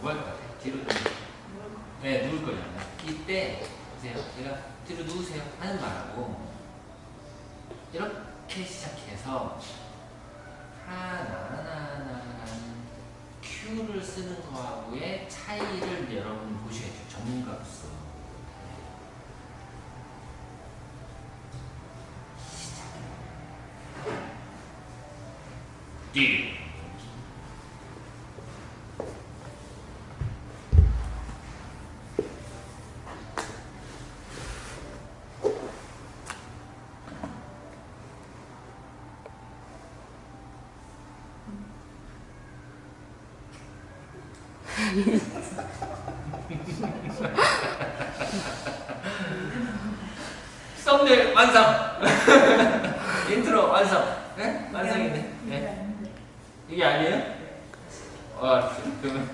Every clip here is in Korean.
뭐할것 같아? 뒤로. 네, 누울 거예요. 이때 보세요. 제가 뒤로 누우세요 하는 말하고 이렇게 시작해서 하나하나하나라는 큐를 쓰는 거하고의 차이를 여러분 보셔야죠. 전문가로서. 뒤. 썸네일 완성. 인트로 완성. 네? 완성인데. 네. 이게 아니에요? 어, 그러면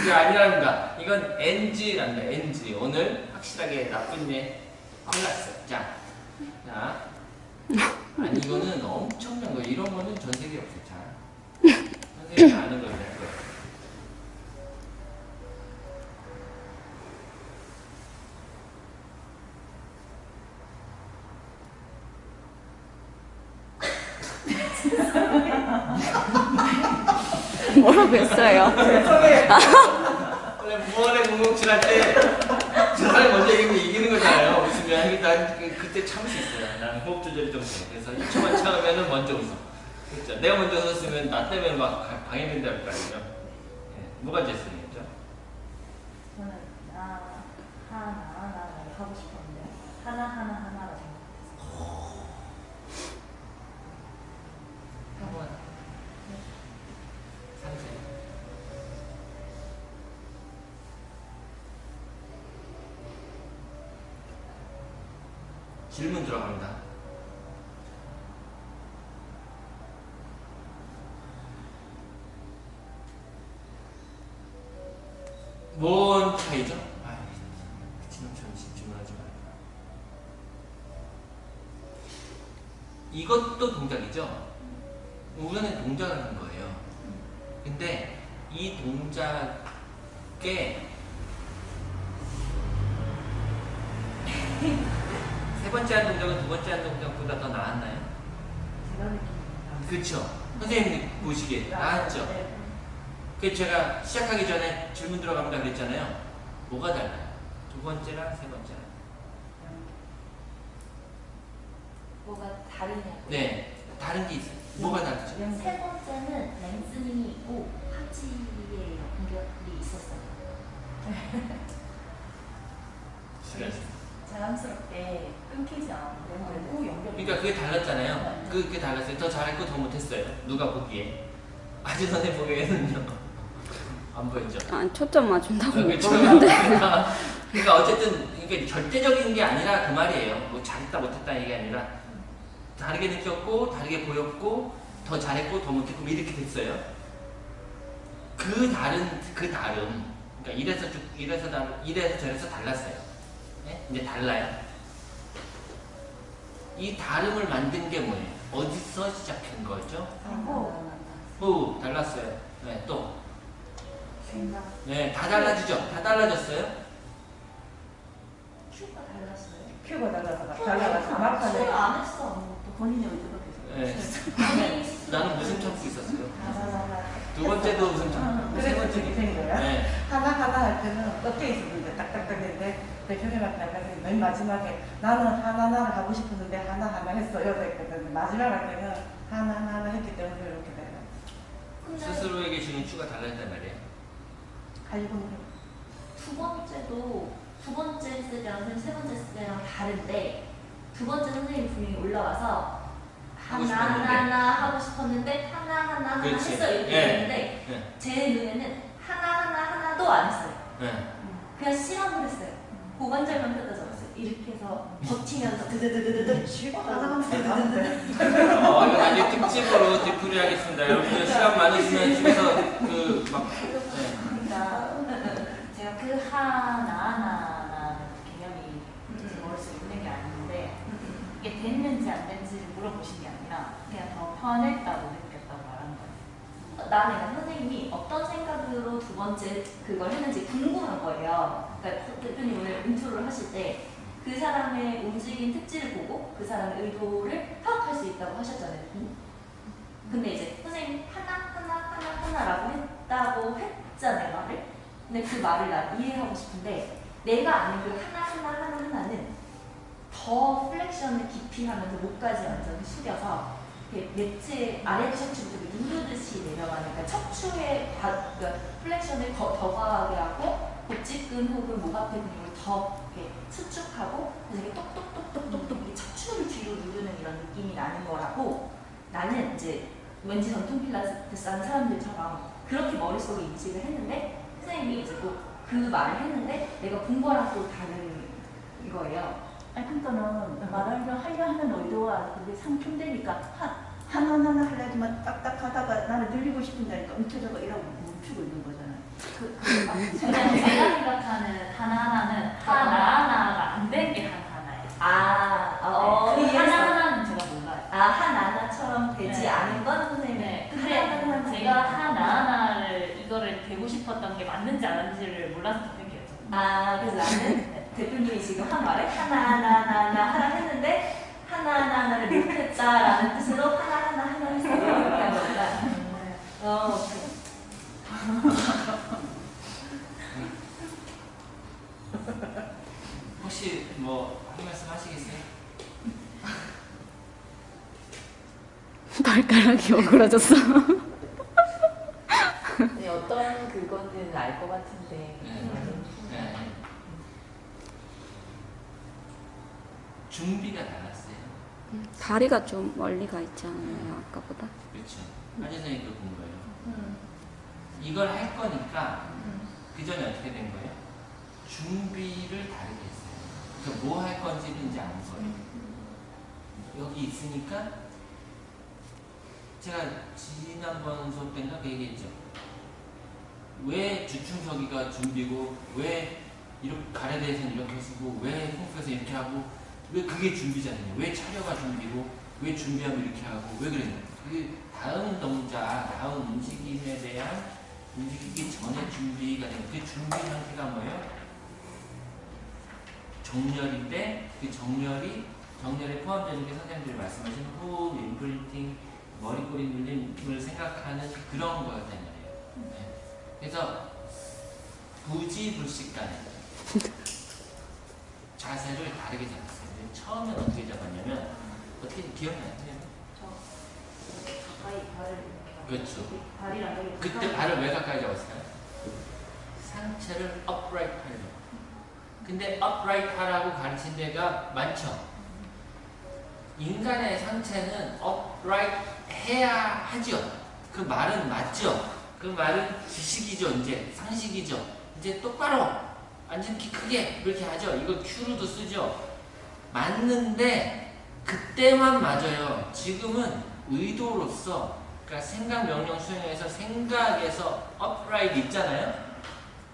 이게 아니랍니다. 이건 NG랍니다. NG. 오늘 확실하게 나쁜 예 플러스. 자, 자. 아니 이거는 엄청난 거. 이런 거는 전 세계 없어요. 자, 선생님이 아는 거예요. 뭐라고 했어요? 원래 무언의 공공칠 할때 저 사람이 먼저 이기면 이기는 거잖아요. 웃으면 일단 그, 그때 참을 수 있어요. 나는 호흡 조절이 좀 돼. 그래서 1초만 참으면 먼저 웃어. 그렇죠. 내가 먼저 웃었으면 나 때문에 막 가- 방해된다 할거 아니에요. 예. 뭐가 제스님이죠? 저는 나 하나 하나를 하고 싶었는데 하나 하나 하나 질문 들어갑니다. 뭔 차이죠? 아. 이것도 동작이죠? 우연의 동작을 하는 거예요. 근데 이 동작에 세 번째 한 동작은 두 번째 한 동작보다 더 나았나요? 제가 느끼는 그렇죠. 선생님 보시기에 나았죠. 네. 그 제가 시작하기 전에 질문 들어갑니다 그랬잖아요. 뭐가 달라요? 두 번째랑 세 번째랑. 뭐가 다르냐고. 네, 다른 게 있어요. 뭐가 다르죠? 세 번째는 랭스닝이 있고 하지의 공격이 있었어요. 시간. 자연스럽게 끊기지 않고 연결이. 그러니까 그게 달랐잖아요. 그, 그게 달랐어요. 더 잘했고 더 못했어요. 누가 보기에. 아주 선생님 보기에는요. 안 보였죠? 아, 초점 맞춘다고 못 그렇죠. 보는데. 그러니까, 그러니까 어쨌든 이게 절대적인 게 아니라 그 말이에요. 뭐 잘했다 못했다 이게 아니라 다르게 느꼈고 다르게 보였고 더 잘했고 더 못했고 뭐 이렇게 됐어요. 그 다른 그 다름 그러니까 이래서 쭉 이래서 달 이래서 저래서 달랐어요. 네? 이제 달라요. 이 다름을 만든 게 뭐예요? 어디서 시작한 거죠? 오 달랐어요. 네, 또 생각. 네, 다 달라지죠? 다 달라졌어요? 큐가 달랐어요. 큐가 달라서 큐가 달라서 막판에 안 했어. 또 본인의 의도가 네. 계속. 나는 무슨 참고 있었어요? 두 번째도 무슨 참고 세 그래서 번째 그게 된 거야. 네. 하나 하나 할 때는 어깨 있었는데 딱딱딱 했는데 대표님한테 아까 맨 마지막에 나는 하나하나를 하고 싶었는데 하나하나 했어요 그랬거든 마지막 할 때는 하나하나 했기 때문에 이렇게 돼요 스스로에게 주는 추가 달라졌단 말이에요. 가지고 두 번째도 두 번째 세대랑 선생님 세 번째 세대랑 다른데 두 번째 선생님 분이 올라와서 하나. 하나 하고 싶었는데 하나 하나 하나. 했어요 이렇게 네. 했는데 네. 제 눈에는 하나 하나 하나도 안 했어요. 네. 그냥 시간을 했어요. 고관절만 뜯어 적었어요. 이렇게 해서 버티면서 드드드드드드 쉬고 하나하나 했는데 어, 이거 나중에 특집으로 debrief 하겠습니다. 여러분들 시간 많으시면 집에서 그 막, 네. 그러니까 제가 그 하나하나라는 개념이 제 머릿속에 있는 게 아닌데 이게 됐는지 안 됐는지를 물어보신 게 아니라 그냥 더 편했다고 느꼈다고 말한 거예요. 나는 그러니까 선생님이 어떤 생각으로 두 번째 그걸 했는지 궁금한 거예요. 그러니까 대표님 오늘 intro를 하실 때 그 사람의 움직임 특질을 보고 그 사람의 의도를 파악할 수 있다고 하셨잖아요. 근데 이제 선생님이 하나 하나 하나 하나라고 했다고 했잖아요 말을. 근데 그 말을 난 이해하고 싶은데 내가 아는 그 하나 하나 하나 하나는 더 flexion을 깊이 하면서 목까지 완전히 숙여서 매트 아래 누르듯이 내려가는 그러니까 척추의 과, 그러니까 flexion을 더, 더 과하게 하고 복직근 혹은 목 앞에 근육을 더 이렇게 수축하고 이렇게 똑똑똑똑똑똑 척추를 뒤로 누르는 이런 느낌이 나는 거라고 나는 이제 왠지 전통 필라테스 하는 사람들처럼 그렇게 머릿속에 인식을 했는데 선생님이 이제 또 그 말을 했는데 내가 본 거랑 또 다른 거예요. 아니 그러니까는 말하려 하려 하는 의도와 그게 상충되니까 하, 하나하나 하려지만 딱딱 하다가 나는 늘리고 싶은다니까 움켜져가 이러고 멈추고 있는 거잖아요. 그, 그 그냥 제가 생각하는 하나하나는 하나하나가 안 된 게 하나하나예요. 아, 어, 그그 이해했어. 하나하나는 제가 몰라요. 아 하나하나처럼 되지 네. 않은 건 선생님. 네, 그 근데 하나하나 제가 하나하나를 이거를 되고 싶었던 게 맞는지 안 맞는지를 몰라서 대표님이었죠. 아 그래서 나는 대표님이 지금 한 말에 하나하나하나 하라 했는데 못했다라는 뜻으로 하나하나 하나. 이렇게 한 거니까. 어, 혹시 뭐 한 말씀 하시겠어요? 발가락이 오그라졌어. 네, 어떤 그거는 알 것 같은데. 네. 네. 준비가 달랐어요. 다리가 좀 멀리 가 있잖아요, 아까보다. 그렇죠. 한 선생님도 본 거예요. 이걸 할 거니까 그 전에 어떻게 된 거예요? 준비를 다르게 했어요. 그러니까 뭐 할 건지는 이제 아는 거예요. 여기 있으니까 제가 지난번 수업 때인가 그 얘기했죠. 왜 주춤서기가 준비고 왜 이렇게 가래대에서는 이렇게 쓰고 왜 콩프에서 이렇게 하고 왜 그게 준비잖아요. 왜 차려가 준비고 왜 준비하면 이렇게 하고 왜 그랬냐. 그게 다음 동작, 다음 움직임에 대한 움직이기 전에 준비가 되는 그 준비 상태가 뭐예요? 정렬인데 그 정렬이 정렬에 포함되는 게 선생님들이 말씀하신 호흡, 임프린팅, 머리꼬리 눌림을 생각하는 그런 거였단 말이에요. 네. 그래서 부지불식간에 자세를 다르게 잡았어요. 근데 처음엔 어떻게 잡았냐면 어떻게 기억나요? 가까이 발을 그렇죠. 발이랑 그때 발을 왜 가까이 잡았을까요? 상체를 upright 하려고. 근데 upright 하라고 가르친 데가 많죠. 인간의 상체는 upright 해야 하죠. 그 말은 맞죠. 그 말은 지식이죠. 이제 상식이죠. 이제 똑바로 완전 키 크게 그렇게 하죠. 이거 큐로도 쓰죠. 맞는데 그때만 맞아요. 지금은 의도로서 그러니까 생각 명령 수행에서 생각에서 upright 있잖아요.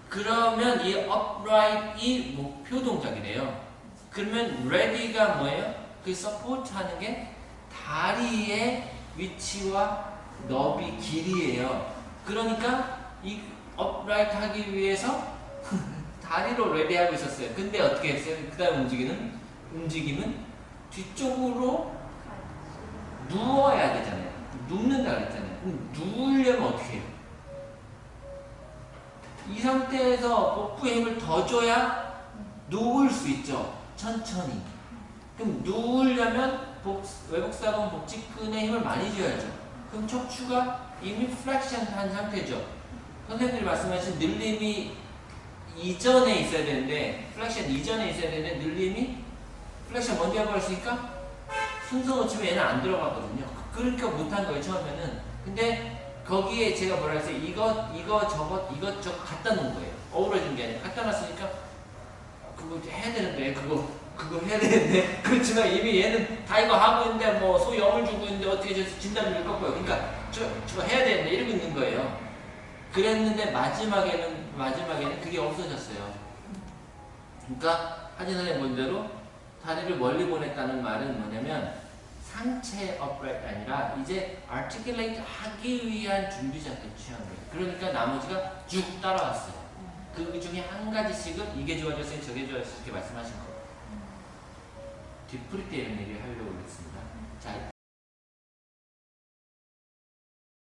그러면 이 upright이 목표 동작이래요. 그러면 ready가 뭐예요? 그 support 하는 게 다리의 위치와 너비 길이에요. 그러니까 이 upright 하기 위해서 다리로 레디하고 있었어요. 근데 어떻게 했어요? 그 다음 움직이는 움직임은 뒤쪽으로 누워야 되잖아요. 눕는다 그랬잖아요. 그럼 누우려면 어떻게 해요? 이 상태에서 복부에 힘을 더 줘야 누울 수 있죠. 천천히. 그럼 누우려면 복, 외복사근 복직근에 힘을 많이 줘야죠. 그럼 척추가 이미 flexion 한 상태죠. 선생님들이 말씀하신 늘림이 이전에 있어야 되는데 flexion 이전에 있어야 되는데 늘림이 flexion 먼저 해버렸으니까 순서 놓치면 얘는 안 들어가거든요. 그러니까 못한 거예요 처음에는. 근데 거기에 제가 뭐라 했어요? 이것 이것 저것 갖다 놓은 거예요. 어우러진 게 아니라 갖다 놨으니까 그거 해야 되는데 그거 그거 해야 되는데 그렇지만 이미 얘는 다 이거 하고 있는데 뭐 소위 염을 주고 있는데 어떻게 저 진단을 꺾어요. 그러니까 저 저거 해야 되는데 이러고 있는 거예요. 그랬는데 마지막에는 마지막에는 그게 없어졌어요. 그러니까 하진 선생님 본대로 다리를 멀리 보냈다는 말은 뭐냐면 상체 upright 아니라 이제 articulate 하기 위한 준비 상태 취한 거예요. 그러니까 나머지가 쭉 따라왔어요. 그 중에 한 가지씩은 이게 좋아졌어요, 저게 좋아졌어요 이렇게 말씀하신 거예요. 뒤풀이 때 이런 얘기를 하려고 그랬습니다. 자,